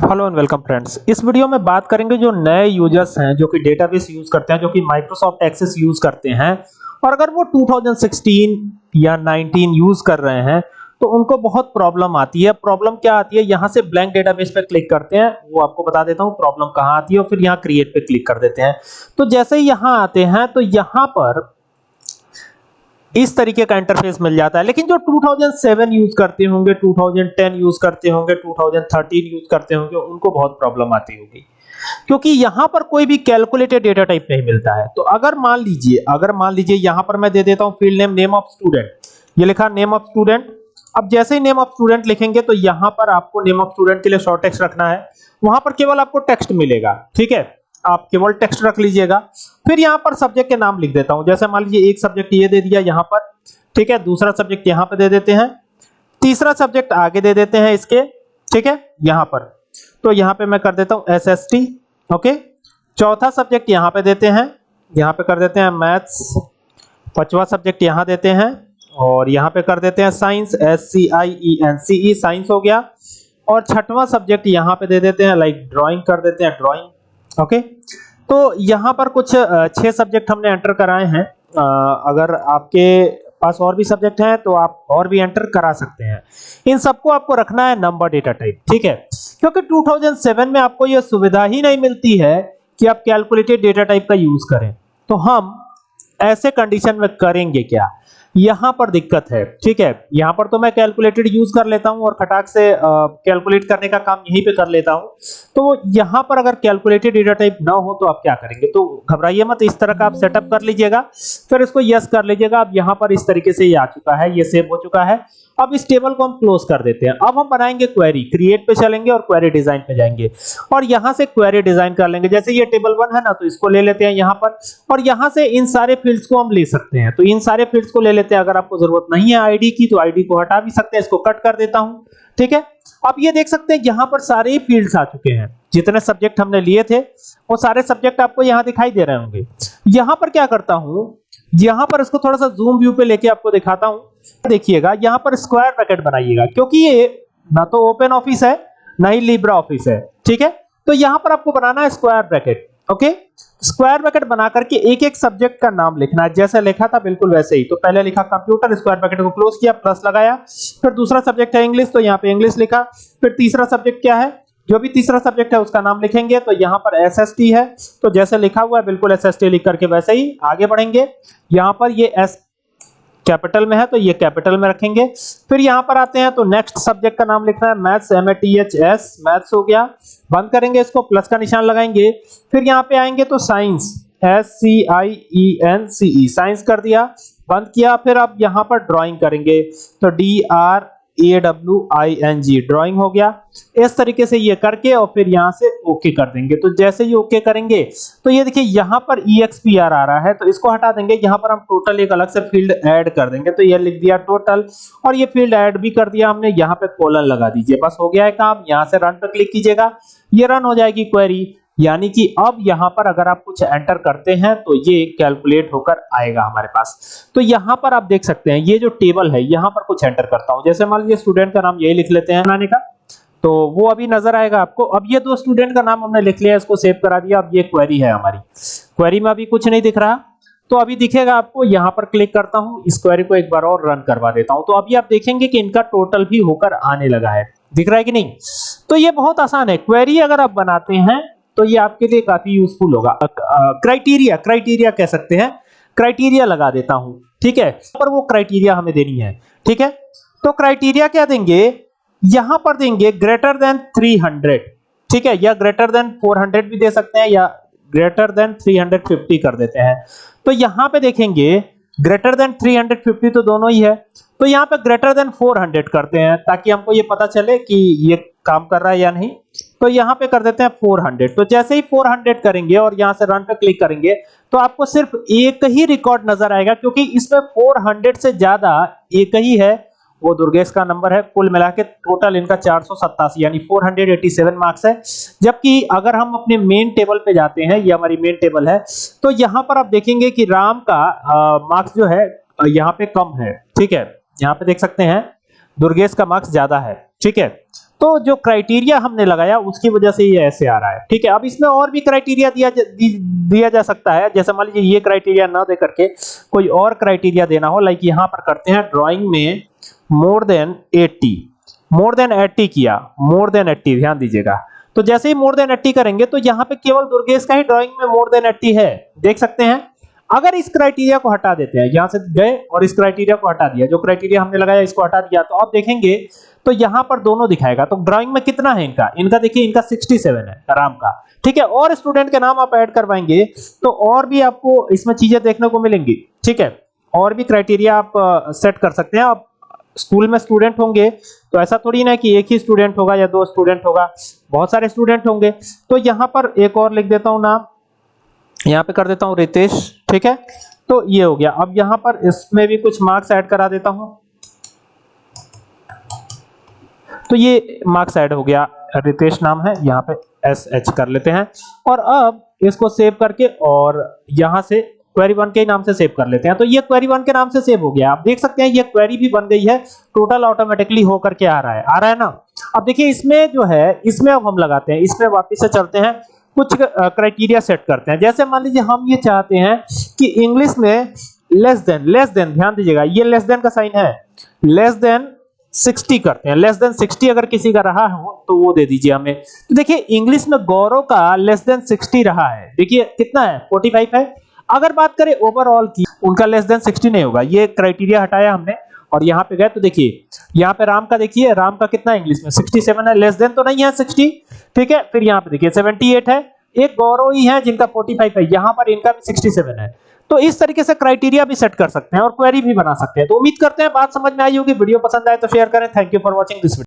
Hello and welcome friends इस video में बात करेंगे जो नए यूज़र्स हैं, जो कि डेटाबेस यूज़ करते हैं, जो कि माइक्रोसॉफ्ट एक्सेस यूज़ करते हैं। और अगर वो 2016 या 19 यूज़ कर रहे हैं तो उनको बहुत प्रॉब्लम आती है। प्रॉब्लम क्या आती है? यहाँ से ब्लैंक डेटाबेस पे क्लिक करते हैं। वो आपको बता देता हूँ प्रॉब्लम कहाँ आती है और फिर यहाँ क्रिएट पे क्लिक कर देते हैं। तो जैसे ही यहाँ आते हैं तो यहाँ पर इस तरीके का इंटरफेस मिल जाता है। लेकिन जो 2007 यूज़ करते होंगे 2010 यूज़ करते होंगे 2013 यूज़ करते होंगे, उनको बहुत प्रॉब्लम आती होगी। क्योंकि यहाँ पर कोई भी कैलकुलेटेड डेटा टाइप नहीं मिलता है। तो अगर मान लीजिए, अगर मान लीजिए यहाँ पर मैं दे देता हूँ field name name of student ये लिखा नेम ऑफ़ स्टूडेंट अब जैसे ही नेम ऑफ़ स्टूडेंट लिखेंगे तो यहाँ पर आपको नेम ऑफ़ स्टूडेंट के लिए शॉर्ट टेक्स्ट रखना है। वहाँ पर केवल आपको टेक्स्ट मिलेगा, ठीक है? आप केवल टेक्स्ट रख लीजिएगा। फिर यहाँ पर सब्जेक्ट के नाम लिख देता हूँ। जैसे मान लीजिए एक सब्जेक्ट ये दे दिया यहाँ पर, ठीक है? दूसरा सब्जेक्ट यहाँ पे दे देते हैं। तीसरा सब्जेक्ट आगे दे देते हैं इसके, ठीक है? यहाँ पर। तो यहाँ पे मैं कर देता हूँ एसएसटी ओके? चौथा सब्जेक्ट यहाँ पे देते हैं। यहाँ पे कर देते हैं मैथ्स। पांचवा सब्जेक्ट यहाँ देते हैं। और यहाँ पे कर देते हैं science S C I E N C E science हो गया। और छठवां सब्जेक्ट यहाँ पे दे देते हैं, लाइक ड्राइंग कर देते हैं। ड्राइंग ओके तो यहाँ पर कुछ छह सब्जेक्ट हमने एंटर कराए हैं। अगर आपके पास और भी सब्जेक्ट हैं तो आप और भी एंटर करा सकते हैं। इन सबको आपको रखना है नंबर डेटा टाइप ठीक है? क्योंकि 2007 में आपको यह सुविधा ही नहीं मिलती है कि आप कैलकुलेटेड डेटा टाइप का यूज़ करें। तो हम ऐसे कंडीशन में करेंगे क्या? यहाँ पर दिक्कत है, ठीक है? यहाँ पर तो मैं कैलकुलेटेड यूज़ कर लेता हूँ और खटाक से कैलकुलेट करने का काम यहीं पे कर लेता हूँ। तो यहाँ पर अगर कैलकुलेटेड डेटा टाइप ना हो तो आप क्या करेंगे? तो घबराइए मत, इस तरह का आप सेटअप कर लीजिएगा, फिर इसको यस कर लीजिएगा। अब यहाँ पर इस तरीके से ये आ चुका है, ये सेव हो चुका है। अब इस टेबल को हम क्लोज कर देते हैं। अब हम बनाएँगे क्वेरी। क्रिएट पे चलेंगे और क्वेरी डिज़ाइन पे जाएँगे। और यहाँ से क्वेरी डिज़ाइन कर लेंगे। जैसे ये टेबल वन है ना तो इसको ले लेते हैं यहाँ पर। और यहाँ से इन सारे फील्ड्स को हम ले सकते हैं। तो इन सारे फील्ड्स को ले लेते हैं। अगर आपको ज़रूरत नहीं है आईडी की तो आईडी को हटा भी सकते हैं। इसको कट कर देता हूँ। ठीक है? अब ये देख सकते हैं, यहाँ पर सारे फील्ड्स आ चुके हैं। जितने सब्जेक्ट हमने लिए थे, वो सारे सब्जेक्ट आपको यहाँ दिखाई दे रहे होंगे। यहाँ पर क्या करता हूँ यहाँ पर इसको थोड़ा सा जूम व्यू पे लेके आपको दिखाता हूँ। देखिएगा, यहाँ पर स्क्वायर ब्रैकेट बनाइएगा, क्योंकि ये ना तो ओपन ऑफ़िस है, ना ही लिब्रा ऑफ़िस है, ठीक है? तो यहाँ पर आपको बनाना है square bracket okay? Square bracket बना करके एक एक सब्जेक्ट का नाम लिखना है। जैसे लिखा था, बिल्कुल वैसे ही। तो पहले लिखा कंप्यूटर स्क्वायर ब्रैकेट को क्लोज किया प्लस लगाया, फिर दूसरा सब्जेक्ट है इंग्लिश तो यहाँ पे इंग्लिश लिखा, फिर तीसरा सब्जेक्ट क्या है? जो भी तीसरा सब्जेक्ट है, उसका नाम लिखेंगे। तो यहाँ पर एसएसटी है। तो जैसे लिखा हुआ है, बिल्कुल एसएसटी लिख करके वैसे ही आगे बढ़ेंगे। यहाँ पर ये एस कैपिटल में है तो ये कैपिटल में रखेंगे। फिर यहाँ पर आते हैं तो नेक्स्ट सब्जेक्ट का नाम लिखना है maths M A T H S maths हो गया। बंद करेंगे इसको प्लस का निशान लगाएँगे। फिर यहाँ पे आएँगे तो science S C I E N C E science कर दिया। बंद किया, फिर अब यहाँ पर ड्राइंग करेंगे। तो D R A W I N G drawing हो गया। इस तरीके से ये करके और फिर यहाँ से ओके कर देंगे। तो जैसे ही ओके करेंगे तो ये देखिए यहाँ पर ई एक्स पी आर आ रहा है। तो इसको हटा देंगे। यहाँ पर हम टोटल एक अलग से फ़ील्ड ऐड कर देंगे। तो ये लिख दिया टोटल और ये फ़ील्ड ऐड भी कर दिया हमने। यहाँ पे कॉलन लगा दीजिए। बस हो गया है काम। यहाँ से रन पर क्लिक कीजिएगा। ये रन हो जाएगी क्वेरी यानी कि अब यहाँ पर अगर आप कुछ एंटर करते हैं तो ये कैलकुलेट होकर आएगा हमारे पास। तो यहाँ पर आप देख सकते हैं, ये जो टेबल है, यहाँ पर कुछ एंटर करता हूँ। जैसे मान लीजिए स्टूडेंट का नाम यही लिख लेते हैं बनाने का। तो वो अभी नज़र आएगा आपको। अब ये दो स्टूडेंट का नाम हमने लिख लिया, इसको सेव करा दिया। अब ये क्वेरी है हमारी। क्वेरी में अभी कुछ नहीं दिख रहा। तो अभी दिखेगा आपको, यहाँ पर क्लिक करता हूँ। इस क्वेरी को एक बार और रन करवा देता हूँ। तो अभी आप देखेंगे कि इनका टोटल भी होकर आने लगा है। दिख रहा है कि नहीं? तो ये बहुत आसान है। क्वेरी अगर आप बनाते हैं तो ये आपके लिए काफ़ी यूजफुल होगा। क्राइटेरिया क्राइटेरिया कह सकते हैं। क्राइटेरिया लगा देता हूँ, ठीक है? पर वो क्राइटेरिया हमें देनी है, ठीक है? तो क्राइटेरिया क्या देंगे? यहाँ पर देंगे ग्रेटर देन 300 ठीक है? या ग्रेटर देन 400 भी दे सकते हैं, या ग्रेटर देन 350 कर देते हैं। तो यहाँ पे देखेंगे ग्रेटर देन 350 तो दोनों ही है। तो यहाँ पे ग्रेटर देन 400 करते हैं, ताकि हमको ये पता चले कि ये काम कर रहा है या नहीं। तो यहाँ पे कर देते हैं 400 तो जैसे ही 400 करेंगे और यहाँ से रन पे क्लिक करेंगे तो आपको सिर्फ़ एक ही रिकॉर्ड नज़र आएगा, क्योंकि इसमें 400 से ज़्यादा एक ही है। वो दुर्गेश का नंबर है, कुल मिला के टोटल इनका चार यानी 487 मार्क्स है। जबकि अगर हम अपने मेन टेबल पे जाते हैं, ये हमारी मेन टेबल है तो यहाँ पर आप देखेंगे कि राम का मार्क्स जो है यहाँ पे कम है। ठीक है? यहाँ पे देख सकते हैं, दुर्गेश का मार्क्स ज़्यादा है। ठीक है? तो जो क्राइटेरिया हमने लगाया उसकी वजह से ये ऐसे आ रहा है। ठीक है? अब इसमें और भी क्राइटेरिया दिया जा, दिया जा सकता है। जैसे मान लीजिए ये क्राइटेरिया ना दे करके कोई और क्राइटेरिया देना हो लाइक यहाँ पर करते हैं ड्राइंग में मोर देन 80 मोर देन 80 किया। मोर देन 80 ध्यान दीजिएगा। तो जैसे ही मोर देन 80 करेंगे तो यहाँ पे केवल दुर्गेश का ही ड्राइंग में मोर देन 80 है। देख सकते हैं? अगर इस क्राइटेरिया को हटा देते हैं यहाँ से गए और इस क्राइटेरिया को हटा दिया। जो क्राइटेरिया हमने लगाया इसको हटा दिया। तो आप देखेंगे तो यहाँ पर दोनों दिखाएगा। तो ड्राइंग में कितना है इनका? इनका देखिए, इनका 67 है राम का। ठीक है? और स्टूडेंट के नाम आप ऐड करवाएँगे तो और भी आपको इसमें चीज़ें देखने को मिलेंगी। ठीक है? और भी क्राइटेरिया आप सेट कर सकते हैं। आप स्कूल में स्टूडेंट होंगे तो ऐसा थोड़ी ना कि एक ही स्टूडेंट होगा या दो स्टूडेंट होगा। बहुत सारे स्टूडेंट होंगे। तो यहाँ पर एक और लिख देता हूँ नाम। यहाँ पे कर देता हूँ रितेश। ठीक है? तो ये हो गया। अब यहाँ पर इसमें भी कुछ मार्क्स ऐड करा देता हूँ। तो ये मार्क्स ऐड हो गया। रितेश नाम है, यहाँ पे एस एच कर लेते हैं। और अब इसको सेव करके और यहाँ से क्वेरी वन के नाम से सेव कर लेते हैं। तो ये क्वेरी वन के नाम से सेव हो गया। आप देख सकते हैं, ये क्वेरी भी बन गई है। टोटल ऑटोमेटिकली होकर के आ रहा है। आ रहा है ना? अब देखिए, इसमें जो है, इसमें अब हम लगाते हैं। इसमें वापस से चलते हैं। कुछ क्राइटेरिया सेट करते हैं। जैसे मान लीजिए, हम ये चाहते हैं कि इंग्लिश में लेस देन लेस देन ध्यान दीजिएगा, ये लेस देन का साइन है। लेस देन 60 करते हैं। लेस देन 60 अगर किसी का रहा हो तो वो दे दीजिए हमें। तो देखिए इंग्लिश में गौरव का लेस देन 60 रहा है। देखिए, कितना है? 45 है। अगर बात करें ओवरऑल की, उनका लेस देन 60 नहीं होगा। ये क्राइटेरिया हटाया हमने, और यहाँ पे गए तो देखिए, यहाँ पे राम का देखिए, राम का कितना इंग्लिश में? 67 है लेस देन तो नहीं है 60 ठीक है, फिर यहाँ पे देखिए 78 है। एक गौरव ही है जिनका 45 है। यहाँ पर इनका भी 67 है। तो इस तरीके से क्राइटेरिया भी सेट कर सकते हैं और क्वेरी भी बना सकते हैं। तो उम्मीद करते हैं बात समझ में आई होगी। वीडियो पसंद आए तो शेयर करें। Thank you for watching this